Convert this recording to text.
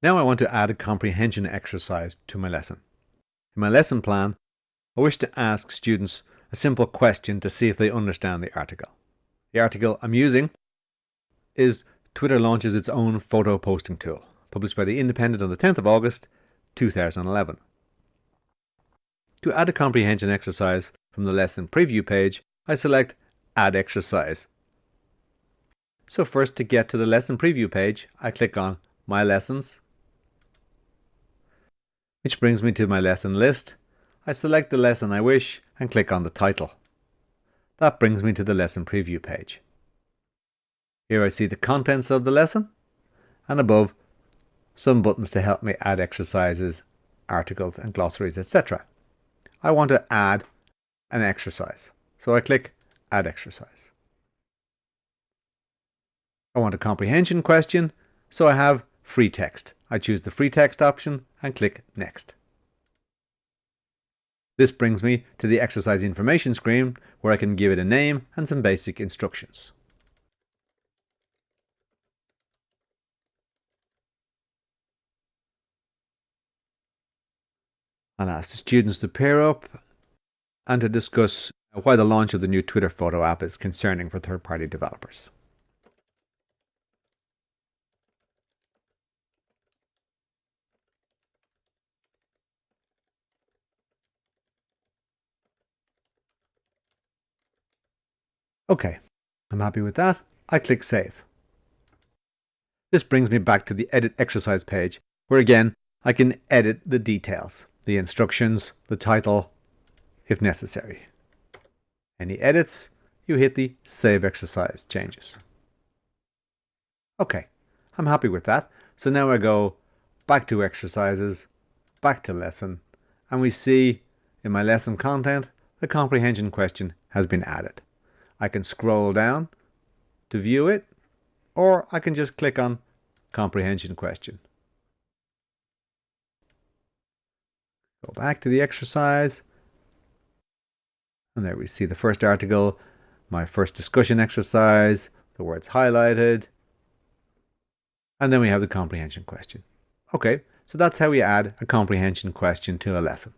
Now I want to add a comprehension exercise to my lesson. In my lesson plan, I wish to ask students a simple question to see if they understand the article. The article I'm using is Twitter launches its own photo posting tool, published by The Independent on the 10th of August 2011. To add a comprehension exercise from the lesson preview page, I select Add Exercise. So first to get to the lesson preview page, I click on My Lessons which brings me to my lesson list. I select the lesson I wish and click on the title. That brings me to the lesson preview page. Here I see the contents of the lesson and above some buttons to help me add exercises, articles and glossaries etc. I want to add an exercise so I click add exercise. I want a comprehension question so I have free text. I choose the free text option and click Next. This brings me to the exercise information screen where I can give it a name and some basic instructions. I'll ask the students to pair up and to discuss why the launch of the new Twitter photo app is concerning for third-party developers. Okay, I'm happy with that. I click Save. This brings me back to the Edit Exercise page, where again, I can edit the details, the instructions, the title, if necessary. Any edits, you hit the Save Exercise changes. Okay, I'm happy with that. So now I go back to exercises, back to lesson, and we see in my lesson content, the comprehension question has been added. I can scroll down to view it, or I can just click on comprehension question. Go back to the exercise, and there we see the first article, my first discussion exercise, the words highlighted, and then we have the comprehension question. Okay, so that's how we add a comprehension question to a lesson.